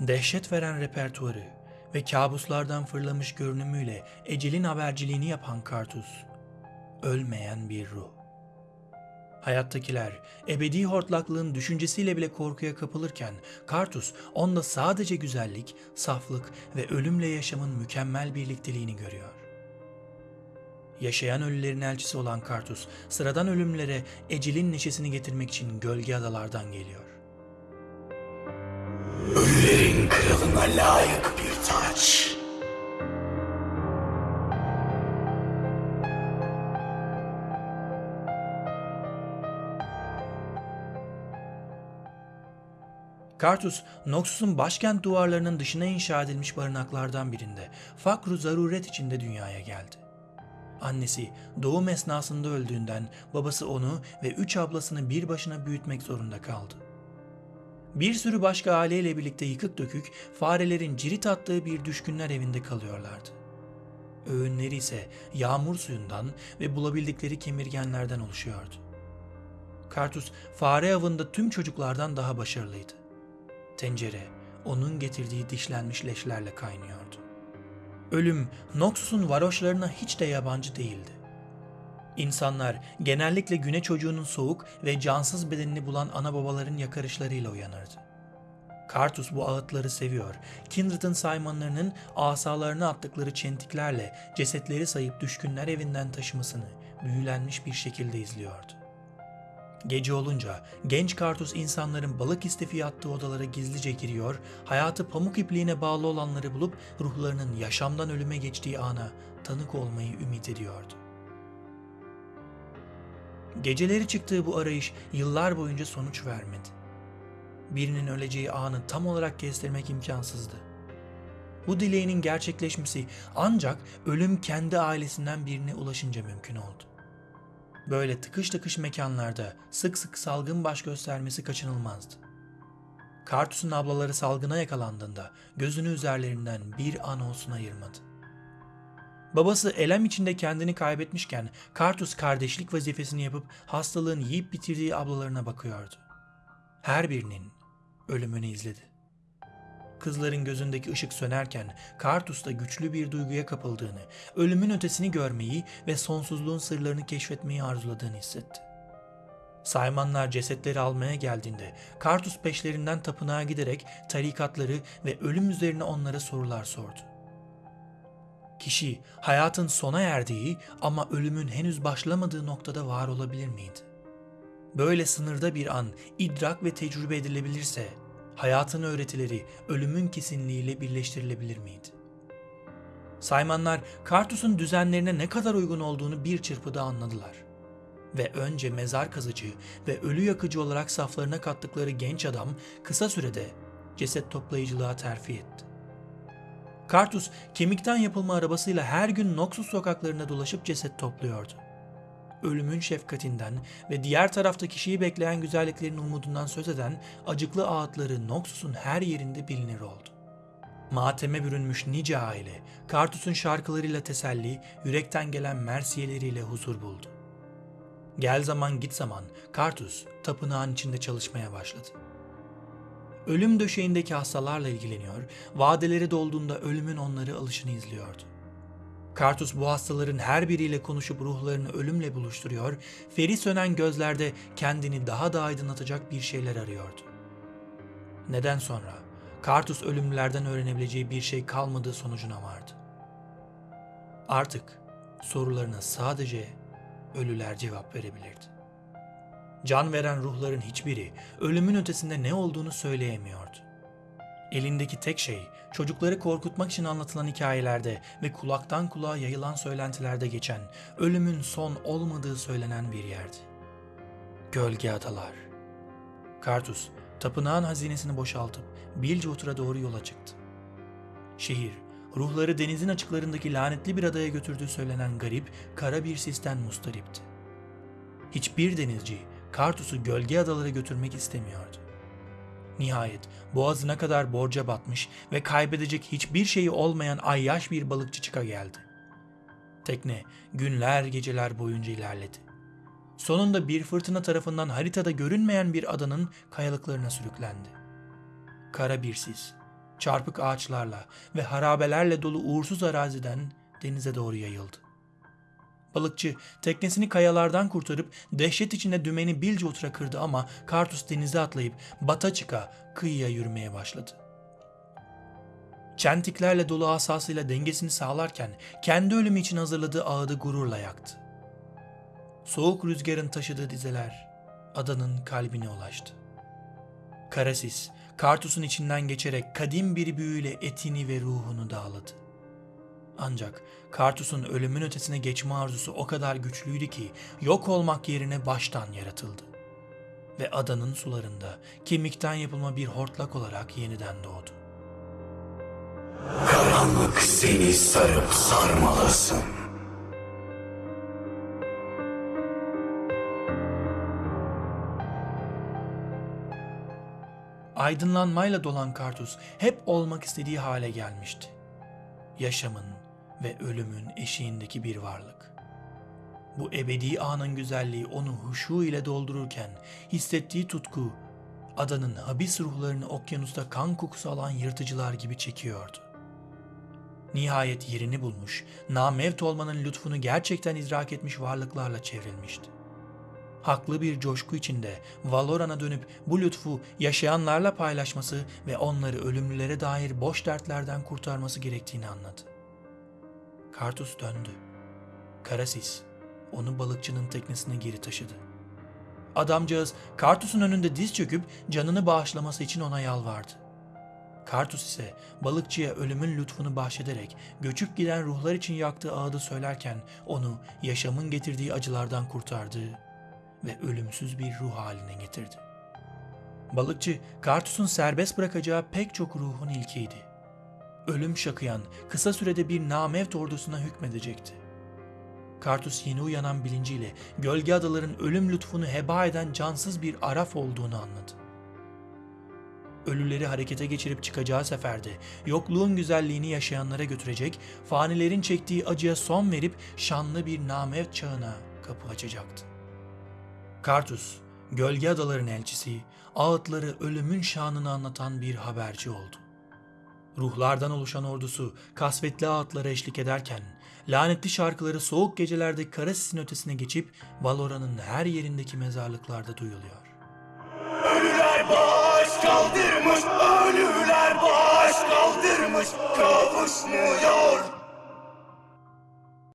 Dehşet veren repertuarı ve kabuslardan fırlamış görünümüyle ecelin haberciliğini yapan Kartus, ölmeyen bir ruh. Hayattakiler ebedi hortlaklığın düşüncesiyle bile korkuya kapılırken Kartus onda sadece güzellik, saflık ve ölümle yaşamın mükemmel birlikteliğini görüyor. Yaşayan ölülerin elçisi olan Kartus, sıradan ölümlere ecelin neşesini getirmek için gölge adalardan geliyor. Ölülerin kralına layık bir taç. Kartus, Noxus'un başkent duvarlarının dışına inşa edilmiş barınaklardan birinde fakru zaruret içinde dünyaya geldi. Annesi doğum esnasında öldüğünden babası onu ve üç ablasını bir başına büyütmek zorunda kaldı. Bir sürü başka aileyle birlikte yıkık dökük farelerin cirit attığı bir düşkünler evinde kalıyorlardı. Öğünleri ise yağmur suyundan ve bulabildikleri kemirgenlerden oluşuyordu. Kartus fare avında tüm çocuklardan daha başarılıydı. Tencere onun getirdiği dişlenmiş leşlerle kaynıyordu. Ölüm Noxus'un varoşlarına hiç de yabancı değildi. İnsanlar genellikle güne çocuğunun soğuk ve cansız bedenini bulan ana babaların yakarışlarıyla uyanırdı. Kartus bu ağıtları seviyor. Kindred'ın saymanlarının asalarına attıkları çentiklerle cesetleri sayıp düşkünler evinden taşımasını büyülenmiş bir şekilde izliyordu. Gece olunca genç Kartus insanların balık istifi attığı odalara gizlice giriyor, hayatı pamuk ipliğine bağlı olanları bulup ruhlarının yaşamdan ölüme geçtiği ana tanık olmayı ümit ediyordu. Geceleri çıktığı bu arayış yıllar boyunca sonuç vermedi. Birinin öleceği anı tam olarak kestirmek imkansızdı. Bu dileğinin gerçekleşmesi ancak ölüm kendi ailesinden birine ulaşınca mümkün oldu. Böyle tıkış tıkış mekanlarda sık sık salgın baş göstermesi kaçınılmazdı. Kartus'un ablaları salgına yakalandığında gözünü üzerlerinden bir an olsun ayırmadı. Babası elem içinde kendini kaybetmişken Kartus kardeşlik vazifesini yapıp hastalığın yiyip bitirdiği ablalarına bakıyordu. Her birinin ölümünü izledi. Kızların gözündeki ışık sönerken Kartus da güçlü bir duyguya kapıldığını, ölümün ötesini görmeyi ve sonsuzluğun sırlarını keşfetmeyi arzuladığını hissetti. Saymanlar cesetleri almaya geldiğinde Kartus peşlerinden tapınağa giderek tarikatları ve ölüm üzerine onlara sorular sordu. Kişi hayatın sona erdiği ama ölümün henüz başlamadığı noktada var olabilir miydi? Böyle sınırda bir an idrak ve tecrübe edilebilirse hayatın öğretileri ölümün kesinliğiyle birleştirilebilir miydi? Saymanlar Kartus'un düzenlerine ne kadar uygun olduğunu bir çırpıda anladılar. Ve önce mezar kazıcı ve ölü yakıcı olarak saflarına kattıkları genç adam kısa sürede ceset toplayıcılığa terfi etti. Kartus kemikten yapılma arabasıyla her gün Noxus sokaklarında dolaşıp ceset topluyordu. Ölümün şefkatinden ve diğer tarafta kişiyi bekleyen güzelliklerin umudundan söz eden acıklı ağıtları Noxus'un her yerinde bilinir oldu. Mateme bürünmüş nice aile, Kartus'un şarkılarıyla teselli, yürekten gelen mersiyeleriyle huzur buldu. Gel zaman git zaman Kartus tapınağın içinde çalışmaya başladı ölüm döşeğindeki hastalarla ilgileniyor, vadeleri dolduğunda ölümün onları alışını izliyordu. Kartus bu hastaların her biriyle konuşup ruhlarını ölümle buluşturuyor, feri sönen gözlerde kendini daha da aydınlatacak bir şeyler arıyordu. Neden sonra Kartus ölümlülerden öğrenebileceği bir şey kalmadığı sonucuna vardı. Artık sorularına sadece ölüler cevap verebilirdi. Can veren ruhların hiçbiri ölümün ötesinde ne olduğunu söyleyemiyordu. Elindeki tek şey çocukları korkutmak için anlatılan hikayelerde ve kulaktan kulağa yayılan söylentilerde geçen ölümün son olmadığı söylenen bir yerdi. Gölge Adalar Kartus, tapınağın hazinesini boşaltıp Bilgewater'a doğru yola çıktı. Şehir, ruhları denizin açıklarındaki lanetli bir adaya götürdüğü söylenen garip, kara bir sisten mustaripti. Hiçbir denizci Kartus'u gölge adalara götürmek istemiyordu. Nihayet boğazına kadar borca batmış ve kaybedecek hiçbir şeyi olmayan ayyaş bir balıkçı çıka geldi. Tekne günler geceler boyunca ilerledi. Sonunda bir fırtına tarafından haritada görünmeyen bir adanın kayalıklarına sürüklendi. Kara bir sis, çarpık ağaçlarla ve harabelerle dolu uğursuz araziden denize doğru yayıldı. Balıkçı teknesini kayalardan kurtarıp dehşet içinde dümeni bilce otura kırdı ama Kartus denize atlayıp bata çıka kıyıya yürümeye başladı. Çentiklerle dolu asasıyla dengesini sağlarken kendi ölümü için hazırladığı ağıdı gururla yaktı. Soğuk rüzgarın taşıdığı dizeler adanın kalbine ulaştı. Karasis, Kartus'un içinden geçerek kadim bir büyüyle etini ve ruhunu dağladı. Ancak Kartus'un ölümün ötesine geçme arzusu o kadar güçlüydü ki yok olmak yerine baştan yaratıldı. Ve adanın sularında kemikten yapılma bir hortlak olarak yeniden doğdu. Karanlık seni sarıp sarmalasın. Aydınlanmayla dolan Kartus hep olmak istediği hale gelmişti. Yaşamın ve ölümün eşiğindeki bir varlık. Bu ebedi anın güzelliği onu huşu ile doldururken hissettiği tutku adanın habis ruhlarını okyanusta kan kokusu alan yırtıcılar gibi çekiyordu. Nihayet yerini bulmuş, namevt olmanın lütfunu gerçekten idrak etmiş varlıklarla çevrilmişti haklı bir coşku içinde Valoran'a dönüp bu lütfu yaşayanlarla paylaşması ve onları ölümlülere dair boş dertlerden kurtarması gerektiğini anladı. Kartus döndü. Karasis onu balıkçının teknesine geri taşıdı. Adamcağız Kartus'un önünde diz çöküp canını bağışlaması için ona yalvardı. Kartus ise balıkçıya ölümün lütfunu bahşederek göçüp giden ruhlar için yaktığı ağıdı söylerken onu yaşamın getirdiği acılardan kurtardığı ve ölümsüz bir ruh haline getirdi. Balıkçı, Kartus'un serbest bırakacağı pek çok ruhun ilkiydi. Ölüm şakıyan, kısa sürede bir namevt ordusuna hükmedecekti. Kartus yeni uyanan bilinciyle gölge adaların ölüm lütfunu heba eden cansız bir araf olduğunu anladı. Ölüleri harekete geçirip çıkacağı seferde yokluğun güzelliğini yaşayanlara götürecek, fanilerin çektiği acıya son verip şanlı bir namevt çağına kapı açacaktı. Kartus, gölge adaların elçisi, ağıtları ölümün şanını anlatan bir haberci oldu. Ruhlardan oluşan ordusu kasvetli ağıtlara eşlik ederken, lanetli şarkıları soğuk gecelerde Karasis'in ötesine geçip Valora'nın her yerindeki mezarlıklarda duyuluyor. Ölüler baş kaldırmış, ölüler baş kaldırmış, kavuşmuyor.